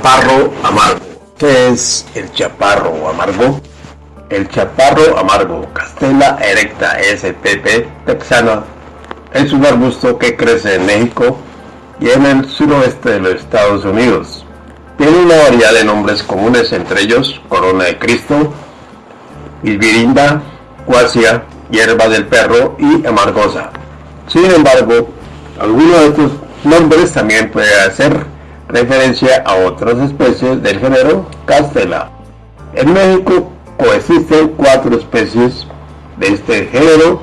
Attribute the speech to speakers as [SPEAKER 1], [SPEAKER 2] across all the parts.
[SPEAKER 1] Chaparro amargo. ¿Qué es el chaparro amargo? El chaparro amargo, Castela erecta spp texana, es un arbusto que crece en México y en el suroeste de los Estados Unidos. Tiene una variedad de nombres comunes, entre ellos corona de Cristo, isbirinda, cuasia, hierba del perro y amargosa. Sin embargo, algunos de estos nombres también pueden hacer referencia a otras especies del género Castela. En México coexisten cuatro especies de este género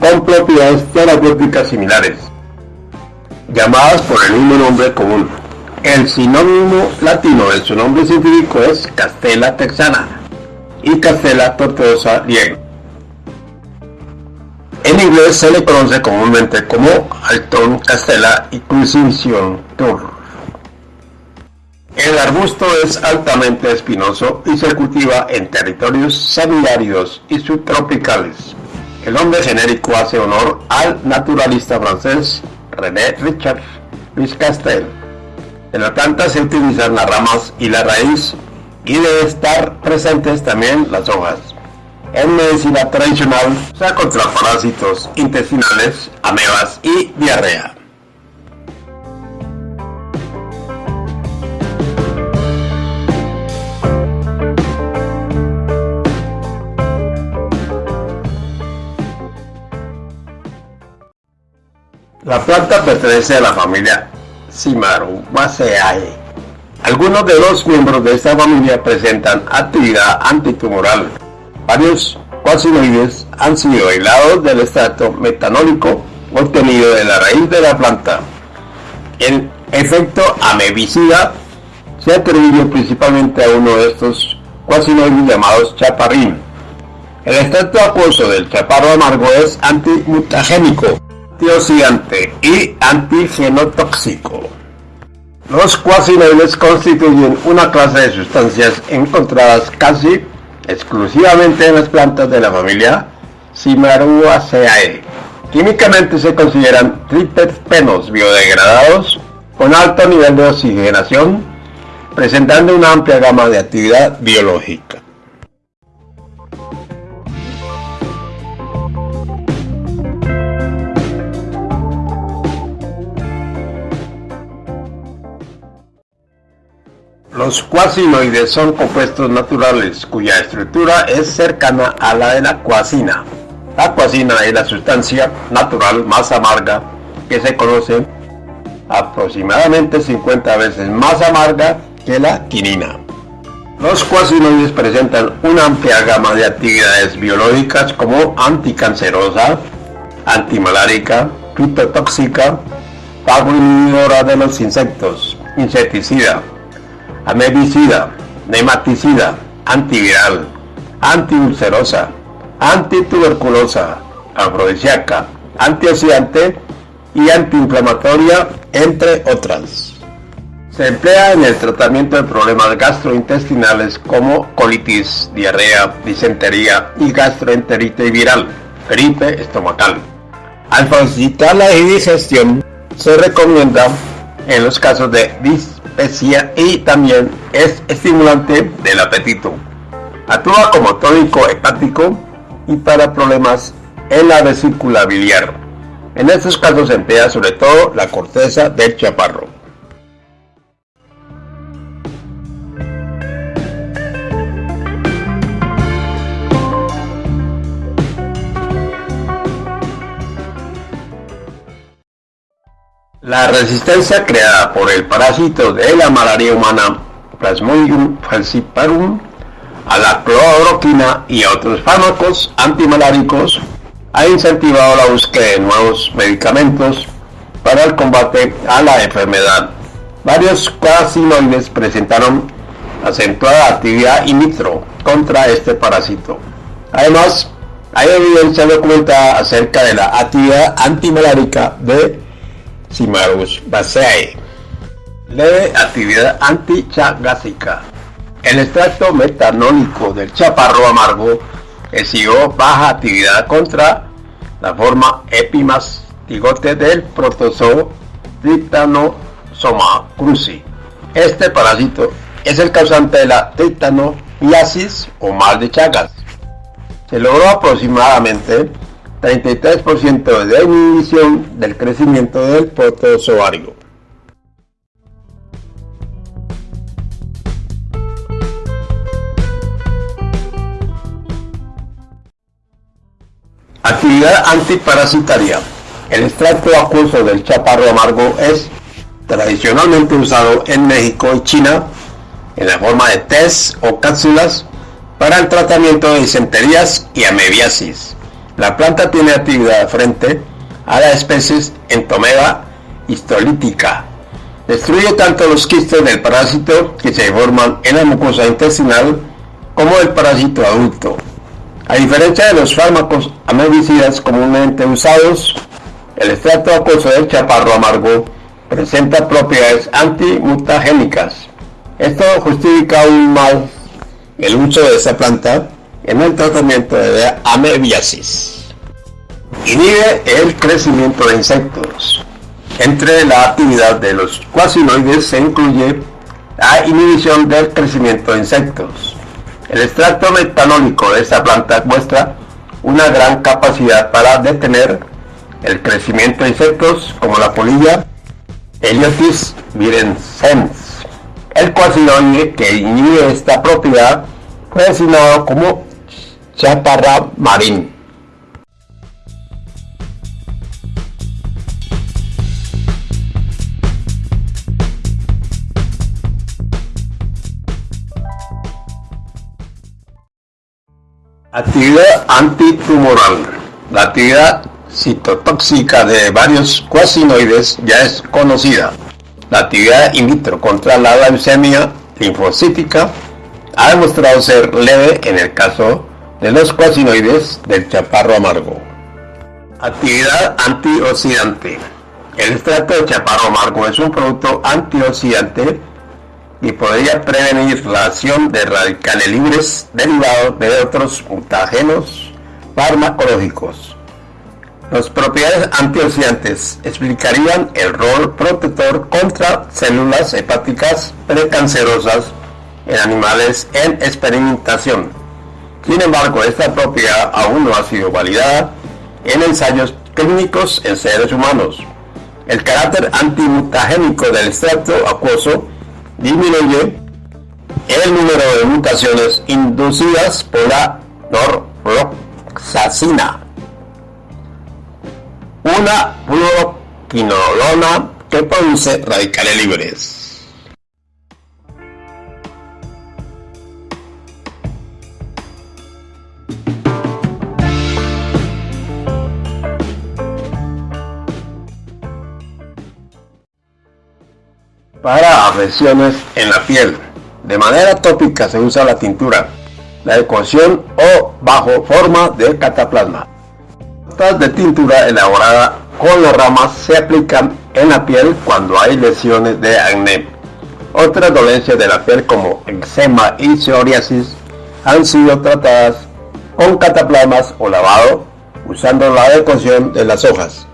[SPEAKER 1] con propiedades terapéuticas similares, llamadas por el mismo nombre común. El sinónimo latino de su nombre científico es Castela texana y Castela tortuosa lieg. En inglés se le conoce comúnmente como Alton Castela y Crucifixion Tour. El arbusto es altamente espinoso y se cultiva en territorios semiáridos y subtropicales. El nombre genérico hace honor al naturalista francés René Richard Louis Castel. En la planta se utilizan las ramas y la raíz y debe estar presentes también las hojas. En medicina tradicional se contra parásitos intestinales, amebas y diarrea. La planta pertenece a la familia Cimarumaceae. Algunos de los miembros de esta familia presentan actividad antitumoral. Varios cuasinoides han sido aislados del extracto metanólico obtenido de la raíz de la planta. El efecto amebicida se atribuye principalmente a uno de estos cuasinoides llamados chaparrín. El extracto acuoso del chaparro amargo es antimutagénico antioxidante y antigenotóxico. Los cuasinoides constituyen una clase de sustancias encontradas casi exclusivamente en las plantas de la familia Cimaruaceae. Químicamente se consideran triterpenos biodegradados con alto nivel de oxigenación, presentando una amplia gama de actividad biológica. Los cuasinoides son compuestos naturales cuya estructura es cercana a la de la cuasina. La cuasina es la sustancia natural más amarga que se conoce, aproximadamente 50 veces más amarga que la quinina. Los cuasinoides presentan una amplia gama de actividades biológicas como anticancerosa, antimalárica, fitotóxica, inhibidora de los insectos, insecticida, amebicida, nematicida, antiviral, antiulcerosa, antituberculosa, afrodisíaca, antioxidante y antiinflamatoria, entre otras. Se emplea en el tratamiento de problemas gastrointestinales como colitis, diarrea, disentería y gastroenteritis viral, gripe estomacal. Al facilitar la digestión, se recomienda en los casos de dis y también es estimulante del apetito. Actúa como tónico hepático y para problemas en la vesícula biliar. En estos casos se emplea sobre todo la corteza del chaparro. La resistencia creada por el parásito de la malaria humana Plasmodium falciparum a la cloroquina y a otros fármacos antimaláricos ha incentivado la búsqueda de nuevos medicamentos para el combate a la enfermedad. Varios cuasinoides presentaron acentuada actividad in vitro contra este parásito. Además, hay evidencia documentada acerca de la actividad antimalárica de Cimarus baseae. Leve actividad antichagásica. El extracto metanólico del chaparro amargo exhibió baja actividad contra la forma epimastigote del protozoo Trypanosoma cruzi. Este parásito es el causante de la tetanomiasis o mal de Chagas. Se logró aproximadamente 33% de inhibición del crecimiento del protozoario. Actividad antiparasitaria. El extracto acuoso del chaparro amargo es tradicionalmente usado en México y China en la forma de test o cápsulas para el tratamiento de disenterías y amebiasis. La planta tiene actividad frente a las especies Entomeda histolítica. Destruye tanto los quistes del parásito que se forman en la mucosa intestinal como el parásito adulto. A diferencia de los fármacos amebicidas comúnmente usados, el extracto acuoso del chaparro amargo presenta propiedades antimutagénicas. Esto justifica aún más el uso de esta planta en el tratamiento de amebiasis. Inhibe el crecimiento de insectos. Entre la actividad de los cuasinoides se incluye la inhibición del crecimiento de insectos. El extracto metanólico de esta planta muestra una gran capacidad para detener el crecimiento de insectos como la polilla Heliotis virensens. El cuasinoide que inhibe esta propiedad fue designado como chaparra marín. Actividad antitumoral. La actividad citotóxica de varios cuasinoides ya es conocida. La actividad in vitro contra la leucemia linfocítica ha demostrado ser leve en el caso de los cuasinoides del chaparro amargo. Actividad antioxidante. El extracto de chaparro amargo es un producto antioxidante y podría prevenir la acción de radicales libres derivados de otros mutágenos farmacológicos. Las propiedades antioxidantes explicarían el rol protector contra células hepáticas precancerosas en animales en experimentación. Sin embargo, esta propiedad aún no ha sido validada en ensayos clínicos en seres humanos. El carácter antimutagénico del extracto acuoso disminuye el número de mutaciones inducidas por la norroxacina, una fluoroquinolona que produce radicales libres. Para afecciones en la piel. De manera tópica se usa la tintura, la ecuación o bajo forma de cataplasma. Gotas de tintura elaborada con las ramas se aplican en la piel cuando hay lesiones de acné. Otras dolencias de la piel como eczema y psoriasis han sido tratadas con cataplasmas o lavado usando la adecuación de las hojas.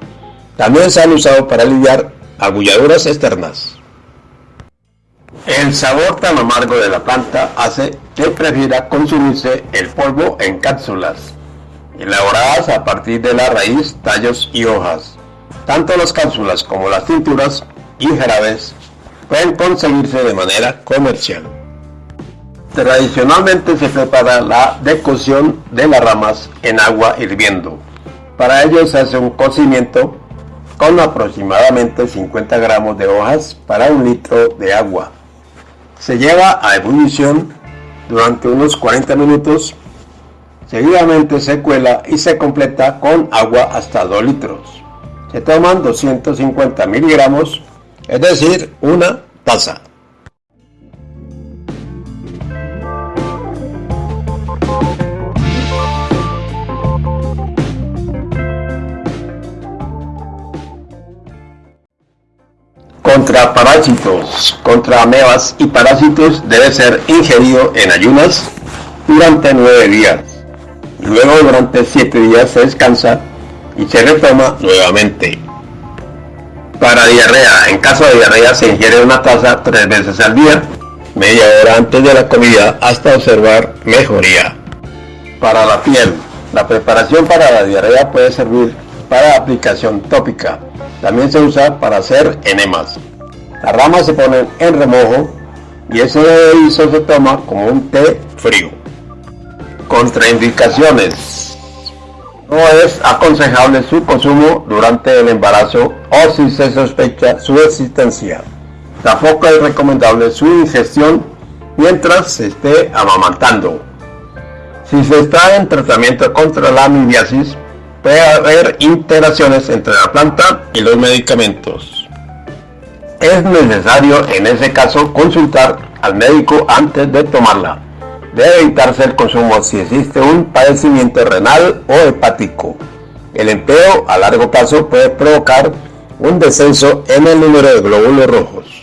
[SPEAKER 1] También se han usado para aliviar agulladuras externas. El sabor tan amargo de la planta hace que prefiera consumirse el polvo en cápsulas, elaboradas a partir de la raíz, tallos y hojas. Tanto las cápsulas como las tinturas y jarabes pueden conseguirse de manera comercial. Tradicionalmente se prepara la decocción de las ramas en agua hirviendo. Para ello se hace un cocimiento con aproximadamente 50 gramos de hojas para un litro de agua. Se lleva a ebullición durante unos 40 minutos. Seguidamente se cuela y se completa con agua hasta 2 litros. Se toman 250 miligramos, es decir, una taza. Contra parásitos, contra amebas y parásitos debe ser ingerido en ayunas durante 9 días. Luego durante 7 días se descansa y se retoma nuevamente. Para diarrea, en caso de diarrea se ingiere una taza tres veces al día, media hora antes de la comida hasta observar mejoría. Para la piel, la preparación para la diarrea puede servir para aplicación tópica. También se usa para hacer enemas. Las ramas se ponen en remojo y ese hizo se toma como un té frío. Contraindicaciones. No es aconsejable su consumo durante el embarazo o si se sospecha su existencia. Tampoco es recomendable su ingestión mientras se esté amamantando. Si se está en tratamiento contra la amibiasis, puede haber interacciones entre la planta y los medicamentos. Es necesario en ese caso consultar al médico antes de tomarla. Debe evitarse el consumo si existe un padecimiento renal o hepático. El empleo a largo plazo puede provocar un descenso en el número de glóbulos rojos.